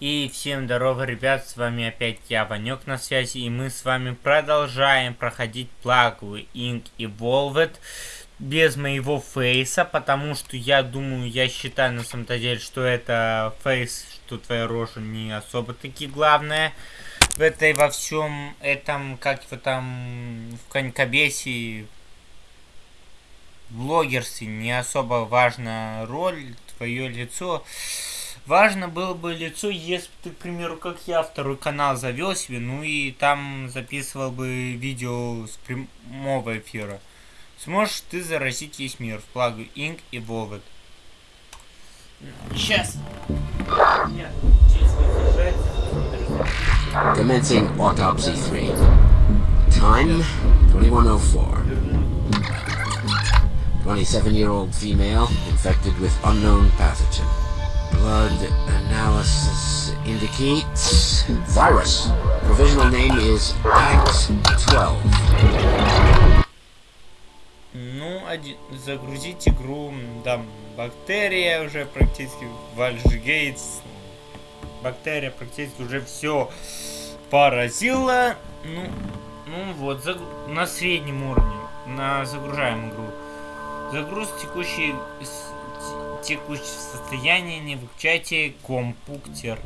И всем здорово, ребят, с вами опять я, Ванек на связи, и мы с вами продолжаем проходить плагу Ink Evolved без моего фейса, потому что я думаю, я считаю на самом деле, что это фейс, что твоя рожа не особо таки главное в этой во всем этом, как его там, в конькобесе, в блогерстве не особо важна роль, твое лицо. Важно было бы лицо, если бы ты, к примеру, как я, второй канал завел себе, ну и там записывал бы видео с прямого эфира. Сможешь ты заразить весь мир в плагу Ink и Evolved. Сейчас. Commencing autopsy 3. Time 2104. 27-year-old female infected with unknown pathogen. Blood analysis indicates virus. Provisional name is Act 12. Ну, один, загрузить игру, там, бактерия уже практически, Вальжгейтс, бактерия практически уже все поразила. Ну, ну вот, загру... на среднем уровне, на загружаем игру. Загруз текущей текущее состояние, не выключайте компуктер.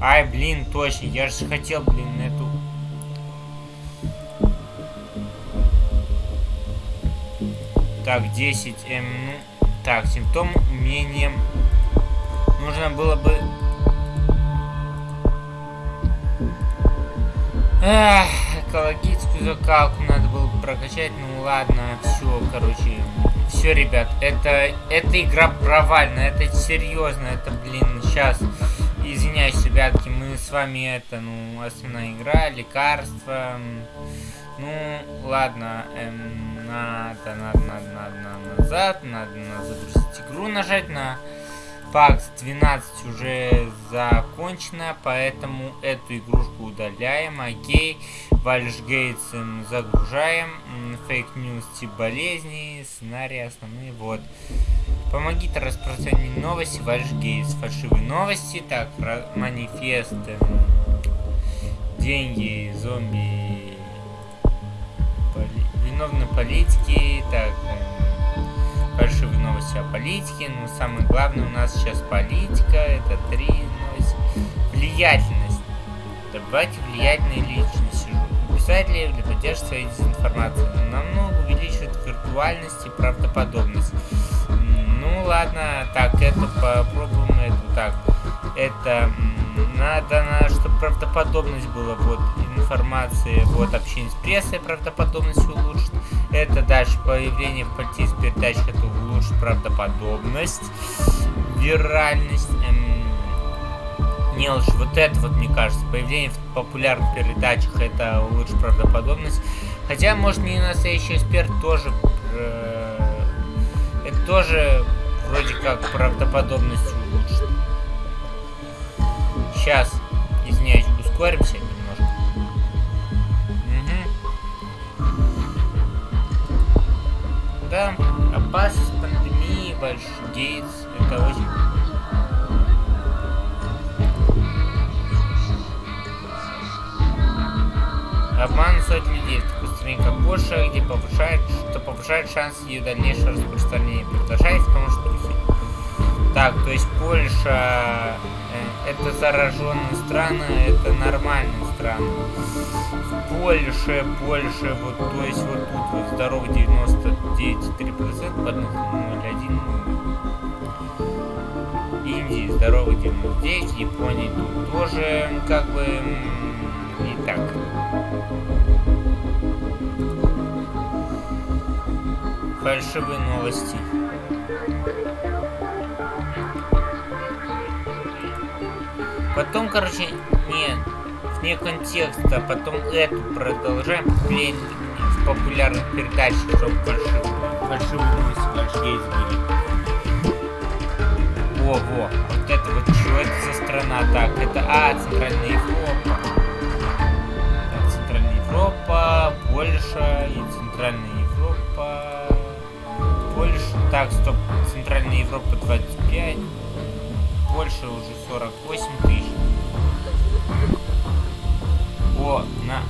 Ай, блин, точно, я же хотел, блин, эту... Так, 10, эм, ну... Так, симптом умением... Нужно было бы... Эх, экологическую закалку надо было бы прокачать, ну ладно, все, короче, все, ребят, это, эта игра провальна, это серьезно, это, блин, сейчас, извиняюсь, ребятки, мы с вами, это, ну, основная игра, лекарства, ну, ладно, эм, надо, надо, надо, надо, надо назад, надо, надо загрузить игру, нажать на Пакс 12 уже закончена, поэтому эту игрушку удаляем. Окей. Вальшгейтс загружаем. Фейк-ньюс тип болезни. Сценарий основные. Вот. Помогите распространить новости. Вальшгейтс. Фальшивые новости. Так, манифест. Деньги, зомби. Поли... Виновны политики. Так, фальшивые новости о политике. Но самое главное у нас сейчас политика. Это три новости. Влиятельность. Добавьте влиятельные личности. Писатели для поддержки своей дезинформации. Намного увеличивает виртуальность и правдоподобность. Ну ладно, так, это попробуем это так. Это надо, надо, чтобы правдоподобность была, вот, информации, вот, общение с прессой правдоподобность улучшит. Это дальше появление в политических передачах, это улучшит правдоподобность, виральность, эм, не лучше вот это вот, мне кажется, появление в популярных передачах, это улучшит правдоподобность. Хотя, может, не настоящий эксперт тоже, э, это тоже вроде как правдоподобность улучшит. Сейчас, извиняюсь, ускоримся большой гейтс, это очень... Обман сотни людей в такой стране, как Польша, где повышает, что повышает шанс ее дальнейшего распространения. Продолжает в том, что так, то есть Польша э, это зараженные страны, это нормальные страны. В Польше, Польше, вот, то есть вот тут вот здоровый 99,3%, под 0,1. Здоровый 99, Японии тут тоже как бы не так. Фальшивые новости. Потом, короче, не вне контекста, потом эту продолжаем блин, в популярных передачах, чтобы фальшивые, новости большие были во, во. Вот это вот, что это за страна? Так, это, а, Центральная Европа. Так, Центральная Европа, Польша и Центральная Европа. Польша, так, стоп, Центральная Европа 25. Польша уже 48 тысяч. О, на...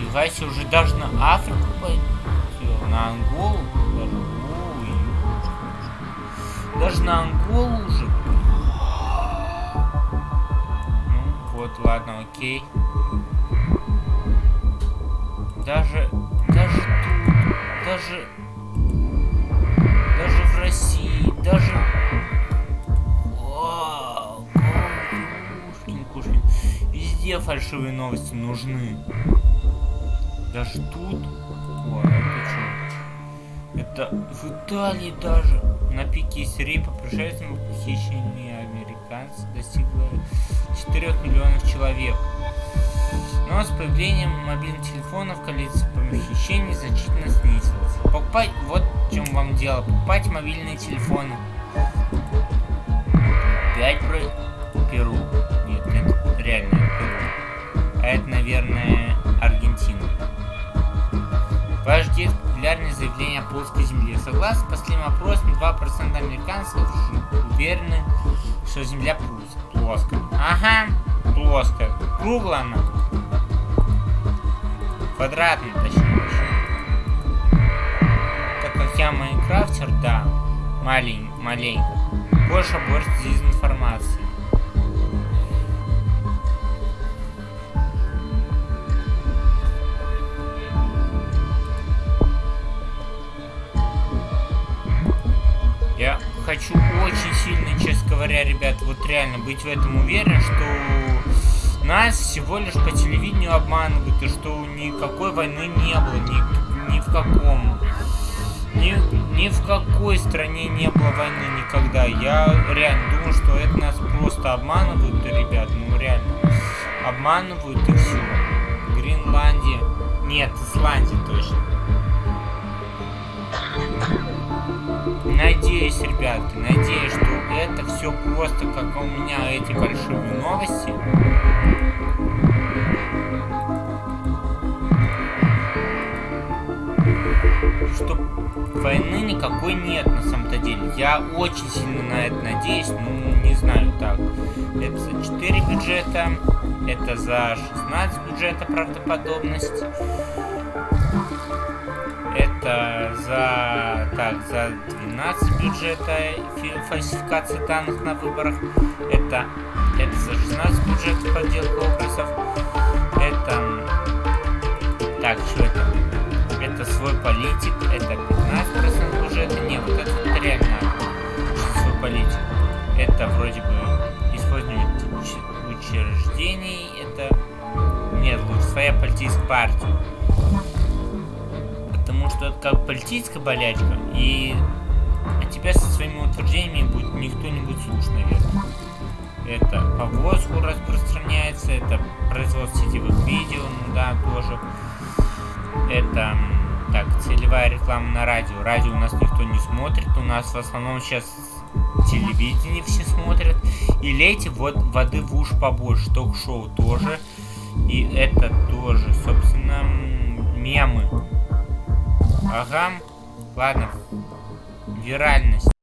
Нифига себе, уже даже на Африку пойдет, на Анголу. Даже на Анголу уже. Ну, вот, ладно, окей. Даже, даже тут, даже, даже в России, даже... Везде фальшивые новости нужны. Даже тут. О, это что? Это в Италии даже. На пике истерии по пришельцам похищение американцев достигло 4 миллионов человек. Но с появлением мобильных телефонов количество похищений значительно снизилось. Покупать, вот в чем вам дело, покупать мобильные телефоны. 5 про Перу. Нет, нет, реально Перу. А это, наверное, Аргентина. Ваш дед популярное заявление о плоской земле. Согласно последним опросам, 2% американцев уверены, что земля плоская. Ага, плоская. Круглая она. Квадратный, точнее. Так как я майнкрафтер, да, малень, маленько. Больше борется с говоря, ребят, вот реально быть в этом уверен, что нас всего лишь по телевидению обманывают, и что никакой войны не было, ни, ни в каком. Ни, ни в какой стране не было войны никогда. Я реально думаю, что это нас просто обманывают, ребят, ну реально. Обманывают и все. Гренландия. Нет, Исландия все просто как у меня эти фальшивые новости. Что войны никакой нет на самом-то деле. Я очень сильно на это надеюсь, ну не знаю так. Это за 4 бюджета, это за 16 бюджета правдоподобность это за так за 12 бюджета фальсификации данных на выборах. Это это за 16 бюджета подделка образов. Это так что это? Это свой политик это 15 бюджета. Не вот это вот реально свой политик. Это вроде бы использование учреждений это нет лучше своя политическая партия потому что это как политическая болячка, и от тебя со своими утверждениями будет никто не будет слушать, наверное. Это по воздуху распространяется, это производство сетевых видео, ну да, тоже. Это, так, целевая реклама на радио. Радио у нас никто не смотрит, у нас в основном сейчас телевидение все смотрят. И лейте вот воды в уж побольше, ток-шоу тоже. И это тоже, собственно, мемы. Ага. Ладно. Виральность.